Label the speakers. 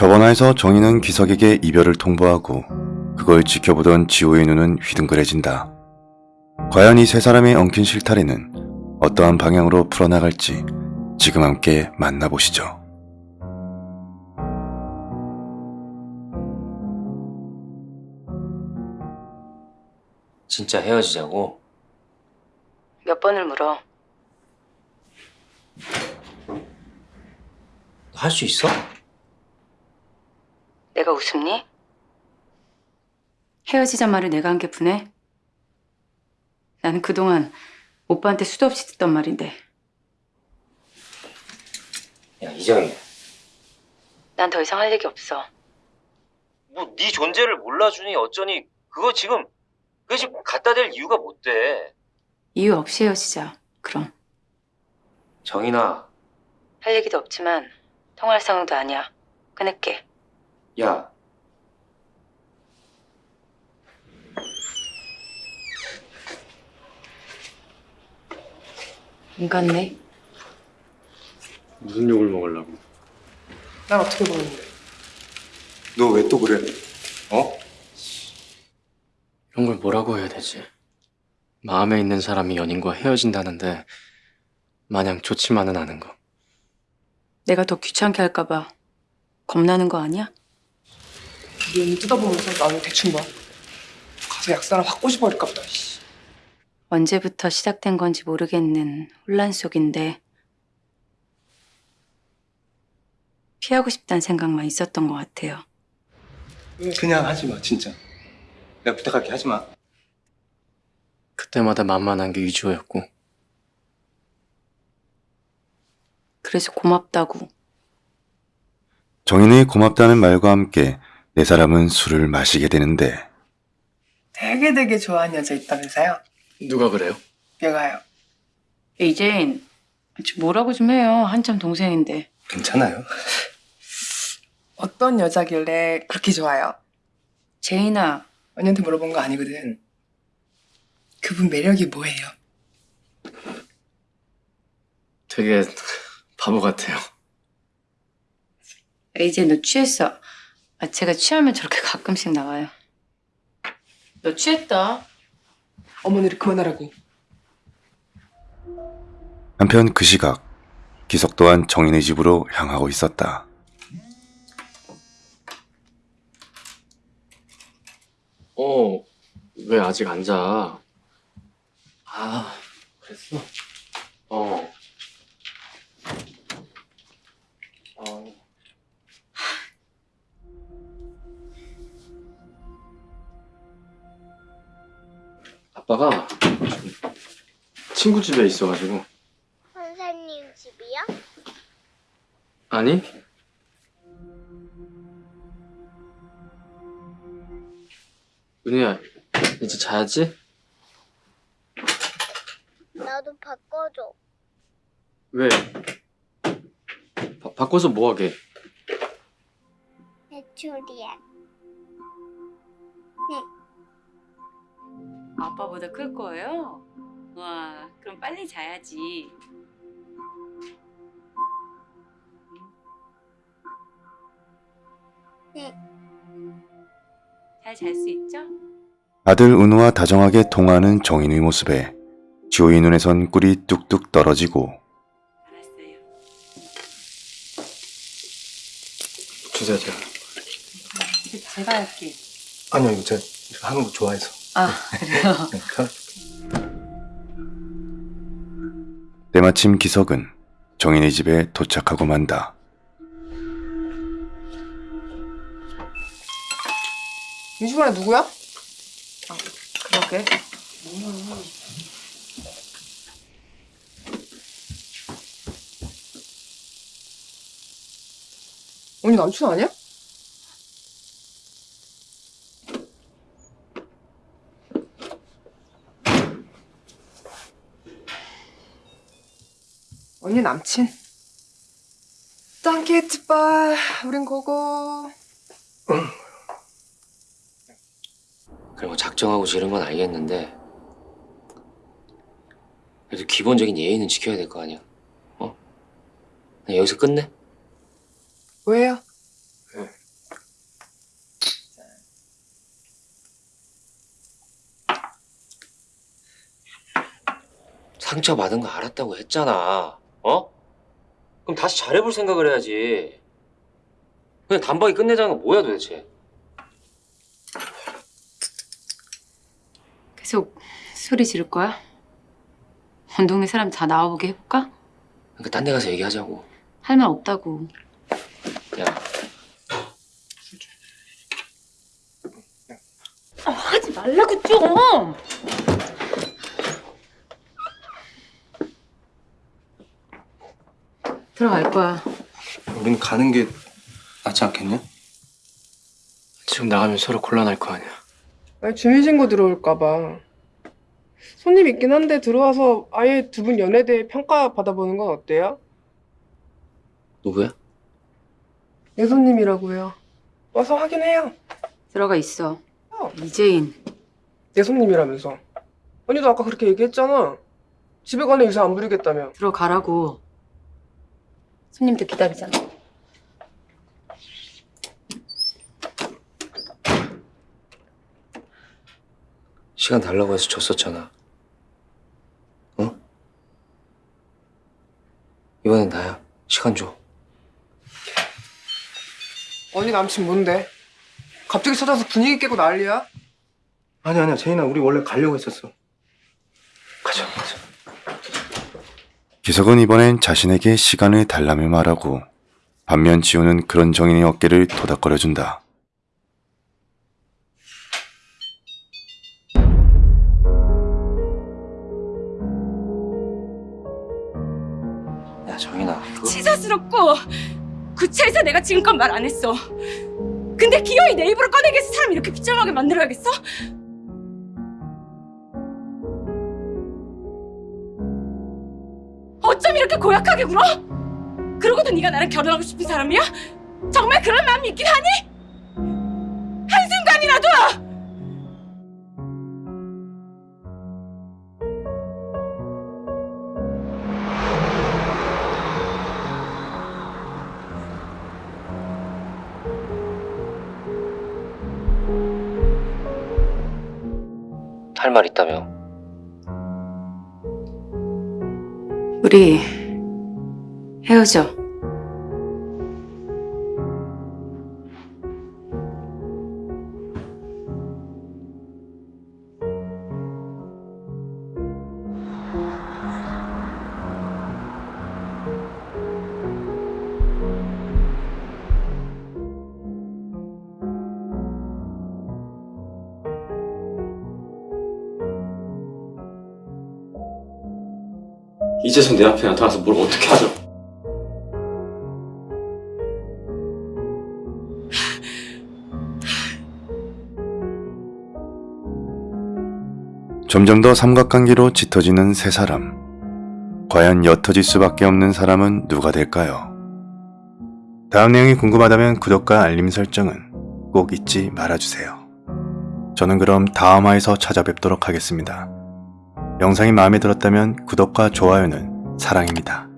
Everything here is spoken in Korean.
Speaker 1: 저번화에서 정희는 기석에게 이별을 통보하고 그걸 지켜보던 지호의 눈은 휘둥그레진다. 과연 이 세 사람의 엉킨 실타래는 어떠한 방향으로 풀어나갈지 지금 함께 만나보시죠.
Speaker 2: 진짜 헤어지자고?
Speaker 3: 몇 번을 물어.
Speaker 2: 할 수 있어?
Speaker 3: 내가 웃음니? 헤어지자 말을 내가 한 게 분해? 나는 그동안 오빠한테 수도 없이 듣던 말인데
Speaker 2: 야 이정희
Speaker 3: 난 더 이상 할 얘기 없어.
Speaker 2: 뭐 네 존재를 몰라주니 어쩌니 그거 지금 그거 지금 갖다 댈 이유가 못 돼.
Speaker 3: 이유 없이 헤어지자. 그럼.
Speaker 2: 정인아
Speaker 3: 할 얘기도 없지만 통화할 상황도 아니야. 끊을게.
Speaker 2: 야
Speaker 3: 안 갔네.
Speaker 4: 무슨 욕을 먹으려고?
Speaker 5: 난 어떻게 보는데?
Speaker 4: 너 왜 또 그래? 어?
Speaker 6: 이런 걸 뭐라고 해야 되지? 마음에 있는 사람이 연인과 헤어진다는데 마냥 좋지만은 않은 거.
Speaker 3: 내가 더 귀찮게 할까 봐 겁나는 거 아니야?
Speaker 5: 눈 뜯어보면서 나는 대충 봐. 가서 약사랑 확 꼬집어버릴까 보다. 씨.
Speaker 3: 언제부터 시작된 건지 모르겠는 혼란 속인데 피하고 싶다는 생각만 있었던 것 같아요.
Speaker 4: 그냥 하지 마, 진짜. 내가 부탁할게, 하지 마.
Speaker 6: 그때마다 만만한 게 위주였고
Speaker 3: 그래서 고맙다고.
Speaker 1: 정인의 고맙다는 말과 함께 네 사람은 술을 마시게 되는데
Speaker 5: 되게 되게 좋아하는 여자 있다면서요?
Speaker 6: 누가 그래요?
Speaker 5: 얘가요.
Speaker 3: 이제인 뭐라고 좀 해요. 한참 동생인데.
Speaker 4: 괜찮아요.
Speaker 5: 어떤 여자길래 그렇게 좋아요?
Speaker 3: 제인아,
Speaker 5: 언니한테 물어본 거 아니거든. 그분 매력이 뭐예요?
Speaker 6: 되게 바보 같아요.
Speaker 3: 이제 너 취했어. 아, 제가 취하면 저렇게 가끔씩 나와요. 너 취했다.
Speaker 5: 어머니를 그만하라고.
Speaker 1: 한편 그 시각 기석 또한 정인의 집으로 향하고 있었다.
Speaker 6: 어, 왜 아직 안 자? 아, 그랬어? 어. 어. 아빠가 친구 집에 있어가지고
Speaker 7: 선생님 집이요?
Speaker 6: 아니 은희야 이제 자야지?
Speaker 7: 나도 바꿔줘.
Speaker 6: 왜? 바, 바꿔서 뭐하게?
Speaker 7: 배추리야.
Speaker 3: 아빠보다 클 거예요? 와, 그럼 빨리 자야지.
Speaker 7: 네.
Speaker 3: 잘 잘 수 있죠?
Speaker 1: 아들 은우와 다정하게 통화하는 정인의 모습에 지호의 눈에선 꿀이 뚝뚝 떨어지고
Speaker 3: 알았어요.
Speaker 6: 주세요 제가
Speaker 3: 이제 제가 할게.
Speaker 4: 아니요, 이거 제가 하는 거 좋아해서.
Speaker 3: 아, 그래요?
Speaker 4: 네, 편-
Speaker 1: 때마침 기석은 정인의 집에 도착하고 만다.
Speaker 5: 이 집안에 누구야?
Speaker 3: 아, 그러게.
Speaker 5: 언니 남친 아니야? 언니 남친? 땅케이트빨 우린 고고
Speaker 2: 그리고 작정하고 지른 건 알겠는데 그래도 기본적인 예의는 지켜야 될 거 아니야 어? 나 여기서 끝내?
Speaker 5: 왜요?
Speaker 2: 상처받은 거 알았다고 했잖아 어? 그럼 다시 잘해볼 생각을 해야지. 그냥 단박에 끝내자는 건 뭐야 도대체?
Speaker 3: 계속 소리 지를 거야? 온 동네 사람 다 나와보게 해볼까?
Speaker 2: 그러니까 딴 데 가서 얘기하자고.
Speaker 3: 할 말 없다고.
Speaker 2: 야,
Speaker 3: 아, 하지 말라고 좀! 들어갈 거야.
Speaker 4: 우린 가는 게 낫지 않겠냐?
Speaker 6: 지금 나가면 서로 곤란할 거 아니야.
Speaker 5: 아니, 주민신고 들어올까 봐. 손님 있긴 한데 들어와서 아예 두 분 연애에 대해 평가 받아보는 건 어때요?
Speaker 2: 누구야?
Speaker 5: 내 손님이라고요. 와서 확인해요.
Speaker 3: 들어가 있어.
Speaker 5: 어.
Speaker 3: 이재인.
Speaker 5: 내 손님이라면서. 언니도 아까 그렇게 얘기했잖아. 집에 가는 의사 안 부리겠다며.
Speaker 3: 들어가라고. 손님들 기다리잖아.
Speaker 2: 시간 달라고 해서 줬었잖아. 어? 이번엔 나야. 시간 줘.
Speaker 5: 언니 남친 뭔데? 갑자기 찾아서 분위기 깨고 난리야?
Speaker 4: 아니 아니야 제인아 우리 원래 가려고 했었어.
Speaker 2: 가자, 가자.
Speaker 1: 기석은 이번엔 자신에게 시간을 달라며 말하고 반면 지우는 그런 정인의 어깨를 토닥거려준다.
Speaker 2: 야, 정인아. 그거...
Speaker 8: 치사스럽고 구차해서 내가 지금껏 말 안 했어. 근데 기어이 내 입으로 꺼내게 해서 사람 이렇게 비참하게 만들어야겠어? 어쩜 이렇게 고약하게 굴어? 그러고도 네가 나랑 결혼하고 싶은 사람이야? 정말 그런 마음이 있긴 하니? 한순간이라도!
Speaker 2: 할 말 있다며.
Speaker 3: 우리 헤어져.
Speaker 6: 이제서 내 앞에 나타나서 뭘 어떻게 하죠?
Speaker 1: 점점 더 삼각관계로 짙어지는 세 사람. 과연 옅어질 수밖에 없는 사람은 누가 될까요? 다음 내용이 궁금하다면 구독과 알림 설정은 꼭 잊지 말아주세요. 저는 그럼 다음 화에서 찾아뵙도록 하겠습니다. 영상이 마음에 들었다면 구독과 좋아요는 사랑입니다.